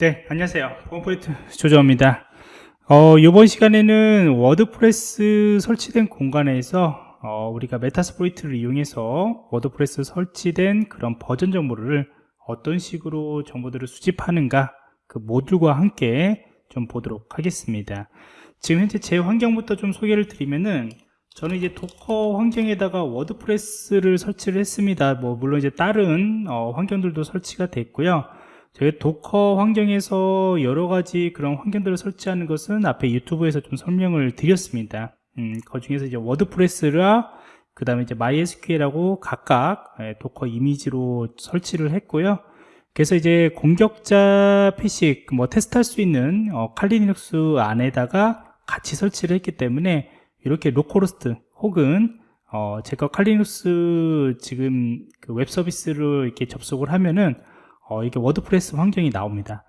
네, 안녕하세요. 컴포리트 조정입니다. 어, 이번 시간에는 WordPress 설치된 공간에서 어, 우리가 Metasploit를 이용해서 WordPress 설치된 그런 버전 정보를 어떤 식으로 정보들을 수집하는가 그 모듈과 함께 좀 보도록 하겠습니다. 지금 현재 제 환경부터 좀 소개를 드리면은 저는 이제 Docker 환경에다가 WordPress를 설치를 했습니다. 뭐 물론 이제 다른 어, 환경들도 설치가 됐고요. 저희 Docker 환경에서 여러 가지 그런 환경들을 설치하는 것은 앞에 유튜브에서 좀 설명을 드렸습니다. 음, 그 중에서 이제 WordPress랑 그 다음에 이제 MySQL하고 각각 예, Docker 이미지로 설치를 했고요. 그래서 이제 공격자 PC 뭐 테스트할 수 있는 어, Kali Linux 안에다가 같이 설치를 했기 때문에 이렇게 localhost 혹은 어, 제가 Kali Linux 지금 그 웹 서비스를 이렇게 접속을 하면은 어, 이게 WordPress 환경이 나옵니다.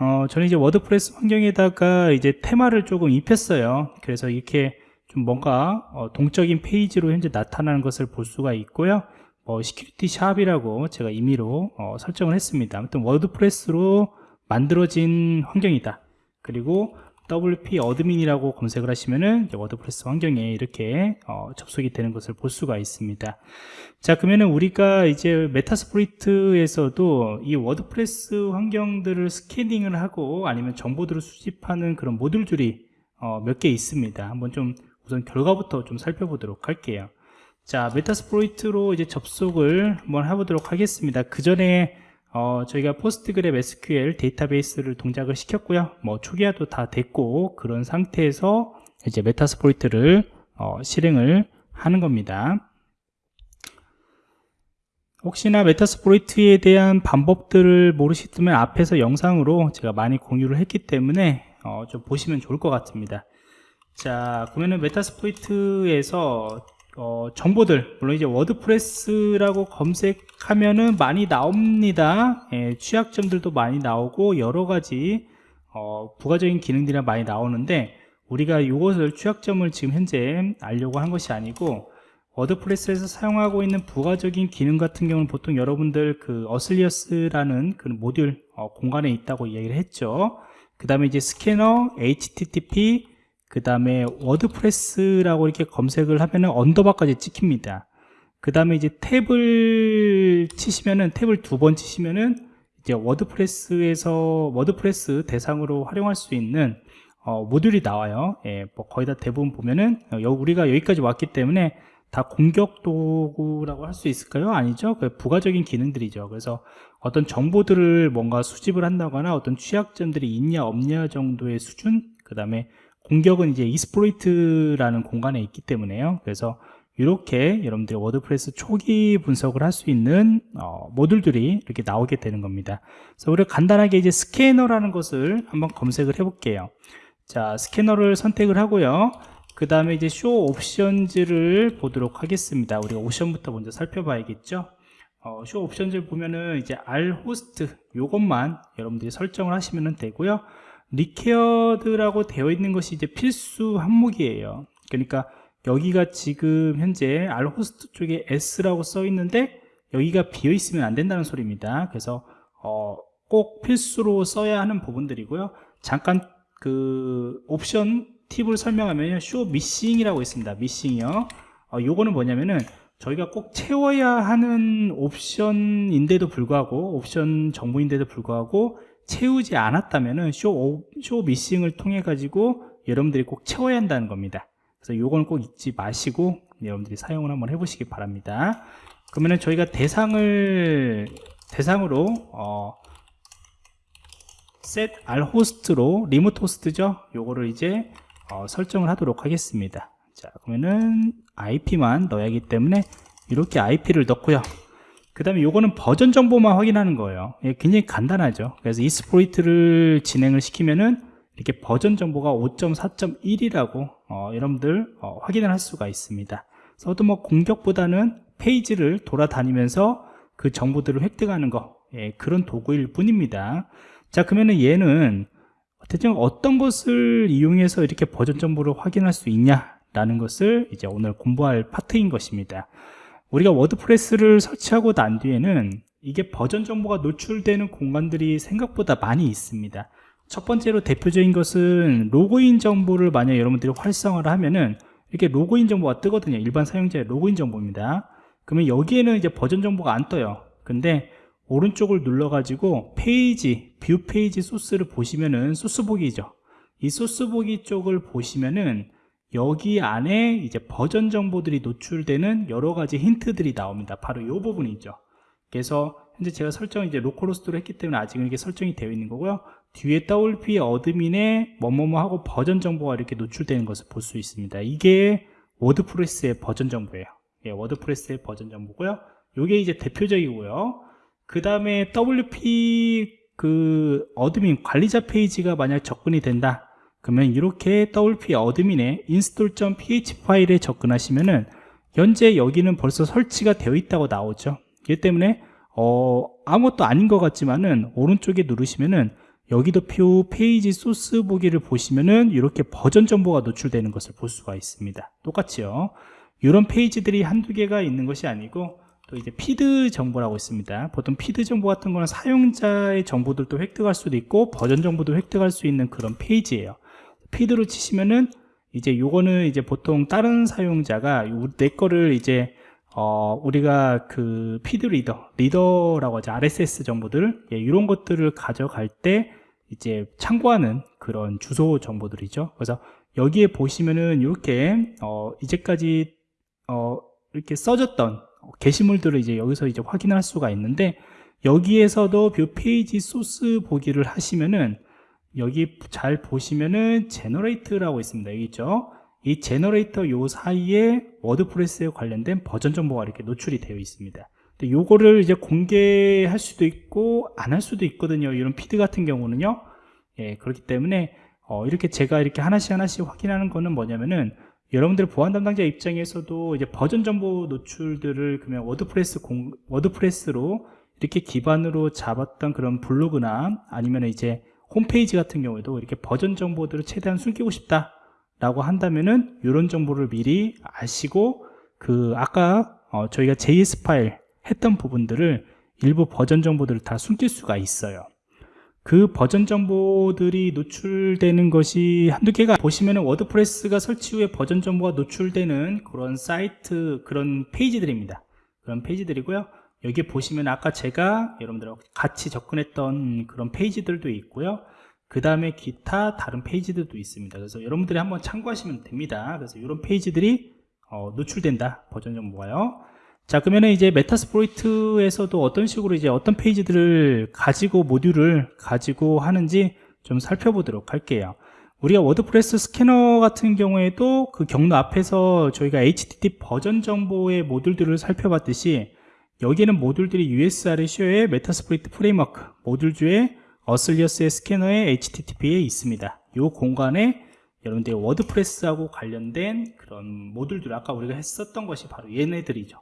어, 저는 이제 WordPress 환경에다가 이제 테마를 조금 입혔어요. 그래서 이렇게 좀 뭔가 어, 동적인 페이지로 현재 나타나는 것을 볼 수가 있고요. 뭐 Security Shop이라고 제가 임의로 어, 설정을 했습니다. 아무튼 WordPress로 만들어진 환경이다. 그리고 WP admin이라고 검색을 하시면은 WordPress 환경에 이렇게 어, 접속이 되는 것을 볼 수가 있습니다. 자, 그러면은 우리가 이제 Metasploit에서도 이 WordPress 환경들을 스캐닝을 하고 아니면 정보들을 수집하는 그런 모듈들이 어, 몇 개 있습니다. 한번 좀 우선 결과부터 좀 살펴보도록 할게요. 자, Metasploit로 이제 접속을 한번 해보도록 하겠습니다. 그 전에 어, 저희가 PostgreSQL 데이터베이스를 동작을 시켰고요. 뭐 초기화도 다 됐고 그런 상태에서 이제 Metasploit를 어, 실행을 하는 겁니다. 혹시나 Metasploit에 대한 방법들을 모르시면 앞에서 영상으로 제가 많이 공유를 했기 때문에 어, 좀 보시면 좋을 것 같습니다. 자, 그러면은 Metasploit에서 어, 정보들 물론 이제 WordPress라고 검색하면은 많이 나옵니다. 예, 취약점들도 많이 나오고 여러가지 어, 부가적인 기능들이 많이 나오는데 우리가 이것을 취약점을 지금 현재 알려고 한 것이 아니고 WordPress에서 사용하고 있는 부가적인 기능 같은 경우는 보통 여러분들 그 auxiliary라는 그 모듈 어, 공간에 있다고 이야기를 했죠. 그 다음에 이제 scanner, HTTP 그 다음에 WordPress라고 이렇게 검색을 하면은 언더바까지 찍힙니다 그 다음에 이제 탭을 치시면은 탭을 두 번 치시면은 이제 WordPress에서 WordPress 대상으로 활용할 수 있는 어, 모듈이 나와요 예, 뭐 거의 다 대부분 보면은 어, 우리가 여기까지 왔기 때문에 다 공격 도구라고 할 수 있을까요? 아니죠. 그 부가적인 기능들이죠. 그래서 어떤 정보들을 뭔가 수집을 한다거나 어떤 취약점들이 있냐 없냐 정도의 수준 그 다음에 공격은 이제 exploit이라는 공간에 있기 때문에요. 그래서 이렇게 여러분들이 WordPress 초기 분석을 할 수 있는 어, 모듈들이 이렇게 나오게 되는 겁니다. 그래서 우리가 간단하게 이제 스캐너라는 것을 한번 검색을 해 볼게요. 자, 스캐너를 선택을 하고요. 그 다음에 이제 show options를 보도록 하겠습니다. 우리가 옵션부터 먼저 살펴봐야겠죠. 어, show options를 보면은 이제 RHOST 요것만 여러분들이 설정을 하시면 되고요. required라고 되어 있는 것이 이제 필수 항목이에요. 그러니까 여기가 지금 현재 RHOST 쪽에 S라고 써 있는데 여기가 비어 있으면 안 된다는 소리입니다. 그래서 어, 꼭 필수로 써야 하는 부분들이고요. 잠깐 그 옵션 팁을 설명하면 show missing이라고 있습니다. missing이요. 어, 요거는 뭐냐면은 저희가 꼭 채워야 하는 옵션인데도 불구하고 옵션 정보인데도 불구하고 채우지 않았다면은 show, show missing을 통해 가지고 여러분들이 꼭 채워야 한다는 겁니다. 그래서 요건 꼭 잊지 마시고 여러분들이 사용을 한번 해보시기 바랍니다. 그러면은 저희가 대상을 대상으로 어, set r host로 리모트 호스트죠? 요거를 이제 어, 설정을 하도록 하겠습니다. 자 그러면은 IP만 넣어야 하기 때문에 이렇게 IP를 넣고요 그 다음에 요거는 버전 정보만 확인하는 거예요. 예, 굉장히 간단하죠. 그래서 이스프로이트를 진행을 시키면은 이렇게 버전 정보가 5.4.1이라고 어, 여러분들 어, 확인을 할 수가 있습니다. 그래서 뭐 공격보다는 페이지를 돌아다니면서 그 정보들을 획득하는 거 예, 그런 도구일 뿐입니다. 자 그러면은 얘는 대체 어떤 것을 이용해서 이렇게 버전 정보를 확인할 수 있냐 라는 것을 이제 오늘 공부할 파트인 것입니다 우리가 WordPress를 설치하고 난 뒤에는 이게 버전 정보가 노출되는 공간들이 생각보다 많이 있습니다. 첫 번째로 대표적인 것은 로그인 정보를 만약 여러분들이 활성화를 하면은 이렇게 로그인 정보가 뜨거든요. 일반 사용자의 로그인 정보입니다. 그러면 여기에는 이제 버전 정보가 안 떠요. 근데 오른쪽을 눌러 가지고 페이지 view page source를 보시면은 소스 보기죠. 이 소스 보기 쪽을 보시면은 여기 안에 이제 버전 정보들이 노출되는 여러 가지 힌트들이 나옵니다. 바로 이 부분이죠. 그래서 현재 제가 설정을 이제 localhost로 했기 때문에 아직은 이게 설정이 되어 있는 거고요. 뒤에 WP admin의 뭐뭐뭐 하고 버전 정보가 이렇게 노출되는 것을 볼 수 있습니다. 이게 WordPress의 버전 정보예요. 예, WordPress의 버전 정보고요. 이게 이제 대표적이고요. 그 다음에 WP 그 admin 관리자 페이지가 만약 접근이 된다 그러면 이렇게 WP admin의 install.php 파일에 접근하시면은 현재 여기는 벌써 설치가 되어 있다고 나오죠. 그렇기 때문에 어, 아무것도 아닌 것 같지만은 오른쪽에 누르시면은 여기도 view page source 보기를 보시면은 이렇게 버전 정보가 노출되는 것을 볼 수가 있습니다. 똑같이요. 이런 페이지들이 한두 개가 있는 것이 아니고 또 이제 feed 정보라고 있습니다. 보통 feed 정보 같은 거는 사용자의 정보들도 획득할 수도 있고 버전 정보도 획득할 수 있는 그런 페이지예요 feed로 치시면은 이제 요거는 이제 보통 다른 사용자가 요- 내 거를 이제 어, 우리가 그 feed reader, reader라고 하죠. RSS 정보들, 예, 이런 것들을 가져갈 때 이제 참고하는 그런 주소 정보들이죠. 그래서 여기에 보시면은 이렇게, 어, 이제까지, 어, 이렇게 써졌던 게시물들을 이제 여기서 이제 확인할 수가 있는데 여기에서도 view page source 보기를 하시면은 여기 잘 보시면은 generate라고 있습니다. 여기 있죠. 이 generator 요 사이에 WordPress에 관련된 버전 정보가 이렇게 노출이 되어 있습니다. 근데 요거를 이제 공개할 수도 있고 안 할 수도 있거든요. 이런 feed 같은 경우는요. 예, 그렇기 때문에 어, 이렇게 제가 이렇게 하나씩 하나씩 확인하는 거는 뭐냐면은 여러분들 보안 담당자 입장에서도 이제 버전 정보 노출들을 그러면 WordPress 공, WordPress로 이렇게 기반으로 잡았던 그런 블로그나 아니면 이제 홈페이지 같은 경우에도 이렇게 버전 정보들을 최대한 숨기고 싶다 라고 한다면은 이런 정보를 미리 아시고 그 아까 어, 저희가 JS 파일 했던 부분들을 일부 버전 정보들을 다 숨길 수가 있어요. 그 버전 정보들이 노출되는 것이 한두 개가 보시면은 WordPress가 설치 후에 버전 정보가 노출되는 그런 사이트 그런 페이지들입니다. 그런 페이지들이고요 여기 보시면 아까 제가 여러분들하고 같이 접근했던 그런 페이지들도 있고요. 그 다음에 기타 다른 페이지들도 있습니다. 그래서 여러분들이 한번 참고하시면 됩니다. 그래서 이런 페이지들이 어, 노출된다. 버전 정보가요. 자 그러면 이제 Metasploit에서도 어떤 식으로 이제 어떤 페이지들을 가지고 모듈을 가지고 하는지 좀 살펴보도록 할게요. 우리가 WordPress 스캐너 같은 경우에도 그 경로 앞에서 저희가 HTTP 버전 정보의 모듈들을 살펴봤듯이 여기에는 모듈들이 USRCO의 메타스프로이트 프레임워크 모듈주에 어슬리어스의 스캐너의 HTTP에 있습니다. 이 공간에 여러분들이 WordPress하고 관련된 그런 모듈들 아까 우리가 했었던 것이 바로 얘네들이죠.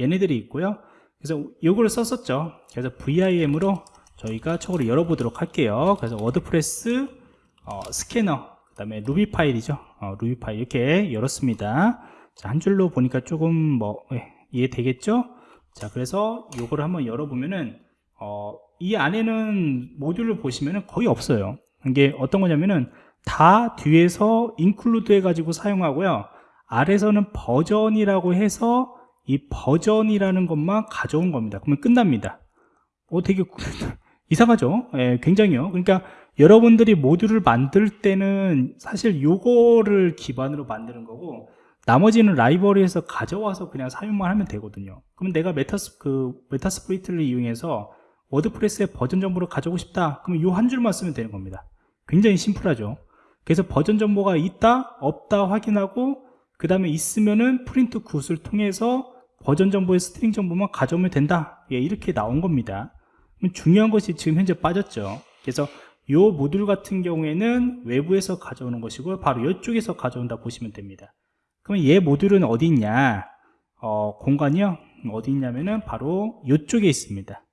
얘네들이 있고요. 그래서 이거를 썼었죠. 그래서 VIM으로 저희가 저거를 열어보도록 할게요. 그래서 WordPress 어, 스캐너 그 다음에 루비 파일이죠. 어, 루비 파일 이렇게 열었습니다. 자, 한 줄로 보니까 조금 뭐 예, 이해되겠죠? 자 그래서 요거를 한번 열어보면은 어, 이 안에는 모듈을 보시면은 거의 없어요. 이게 어떤 거냐면은 다 뒤에서 include 해가지고 사용하고요. 아래서는 버전이라고 해서 이 버전이라는 것만 가져온 겁니다. 그러면 끝납니다. 어 되게 이상하죠? 예, 굉장히요. 그러니까 여러분들이 모듈을 만들 때는 사실 요거를 기반으로 만드는 거고 나머지는 라이브러리에서 가져와서 그냥 사용만 하면 되거든요. 그러면 내가 메타스, 그, Metasploit을 이용해서 WordPress의 버전 정보를 가져오고 싶다. 그러면 이 한 줄만 쓰면 되는 겁니다. 굉장히 심플하죠. 그래서 버전 정보가 있다 없다 확인하고 그 다음에 있으면은 print good을 통해서 버전 정보의 string 정보만 가져오면 된다. 예, 이렇게 나온 겁니다. 그럼 중요한 것이 지금 현재 빠졌죠. 그래서 이 모듈 같은 경우에는 외부에서 가져오는 것이고 바로 이쪽에서 가져온다 보시면 됩니다 그러면 얘 모듈은 어디 있냐? 어, 공간이요? 어디 있냐면은 바로 이쪽에 있습니다.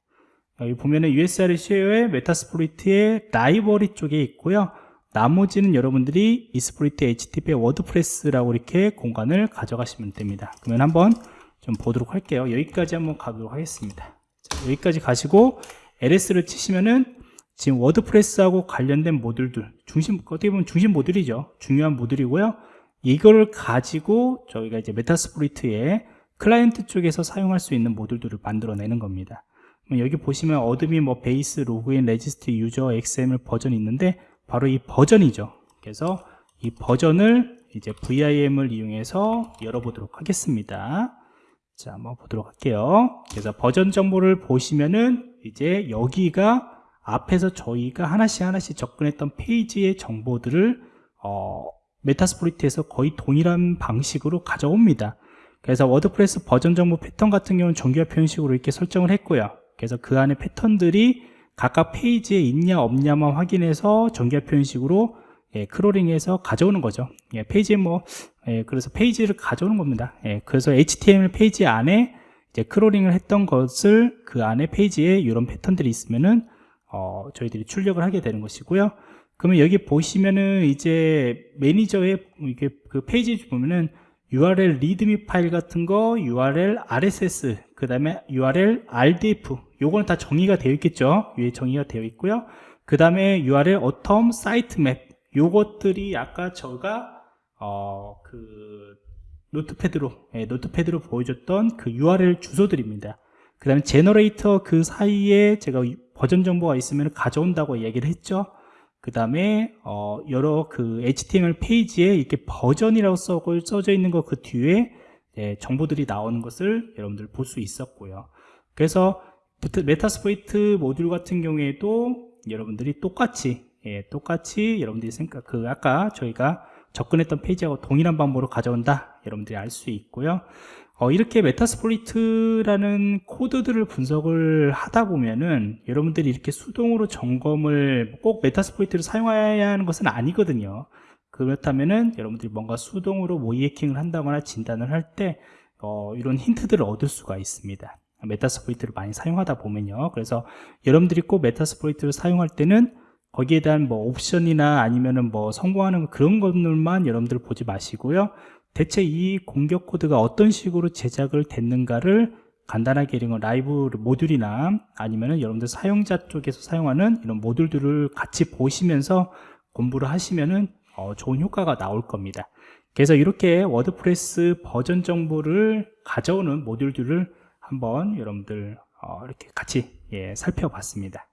여기 보면은 USR share의 Metasploit의 라이브러리 쪽에 있고요. 나머지는 여러분들이 exploit HTTP WordPress라고 이렇게 공간을 가져가시면 됩니다. 그러면 한번 좀 보도록 할게요. 여기까지 한번 가도록 하겠습니다. 자, 여기까지 가시고 LS를 치시면은 지금 WordPress하고 관련된 모듈들 중심 어떻게 보면 중심 모듈이죠. 중요한 모듈이고요 이거를 가지고 저희가 이제 Metasploit의 클라이언트 쪽에서 사용할 수 있는 모듈들을 만들어내는 겁니다. 여기 보시면 admin 뭐 base login register user XML 버전이 있는데 바로 이 버전이죠. 그래서 이 버전을 이제 VIM을 이용해서 열어보도록 하겠습니다. 자 한번 보도록 할게요. 그래서 버전 정보를 보시면은 이제 여기가 앞에서 저희가 하나씩 하나씩 접근했던 페이지의 정보들을 어, Metasploit에서 거의 동일한 방식으로 가져옵니다. 그래서 WordPress 버전 정보 패턴 같은 경우는 정규화 표현식으로 이렇게 설정을 했고요. 그래서 그 안에 패턴들이 각각 페이지에 있냐 없냐만 확인해서 정규화 표현식으로 예, 크롤링해서 가져오는 거죠. 예, 페이지에 뭐 예, 그래서 페이지를 가져오는 겁니다. 예, 그래서 HTML 페이지 안에 이제 크롤링을 했던 것을 그 안에 페이지에 이런 패턴들이 있으면은 어, 저희들이 출력을 하게 되는 것이고요 그러면 여기 보시면은 이제 매니저의 이게 그 페이지 보면은 URL readme 파일 같은 거, URL RSS, 그 다음에 URL RDF, 요거는 다 정의가 되어 있겠죠. 위에 정의가 되어 있고요. 그 다음에 URL Atom sitemap, 요것들이 아까 저가 어, 그 Notepad로 예, Notepad로 보여줬던 그 URL 주소들입니다. 그 다음에 generator 그 사이에 제가 버전 정보가 있으면 가져온다고 얘기를 했죠. 그 다음에 어, 여러 그 HTML 페이지에 이렇게 버전이라고 써, 써져 있는 거 그 뒤에 예, 정보들이 나오는 것을 여러분들 볼 수 있었고요. 그래서 Metasploit 모듈 같은 경우에도 여러분들이 똑같이 예, 똑같이 여러분들이 생각 그 아까 저희가 접근했던 페이지하고 동일한 방법으로 가져온다 여러분들이 알 수 있고요 어, 이렇게 Metasploit이라는 코드들을 분석을 하다 보면은 여러분들이 이렇게 수동으로 점검을 꼭 Metasploit을 사용해야 하는 것은 아니거든요. 그렇다면은 여러분들이 뭔가 수동으로 모의 해킹을 한다거나 진단을 할때 어, 이런 힌트들을 얻을 수가 있습니다. Metasploit을 많이 사용하다 보면요. 그래서 여러분들이 꼭 Metasploit을 사용할 때는 거기에 대한 뭐 옵션이나 아니면은 뭐 성공하는 그런 것들만 여러분들 보지 마시고요 대체 이 공격 코드가 어떤 식으로 제작을 됐는가를 간단하게 이런 라이브 모듈이나 아니면은 여러분들 사용자 쪽에서 사용하는 이런 모듈들을 같이 보시면서 공부를 하시면은 어, 좋은 효과가 나올 겁니다. 그래서 이렇게 WordPress 버전 정보를 가져오는 모듈들을 한번 여러분들 어, 이렇게 같이 예, 살펴봤습니다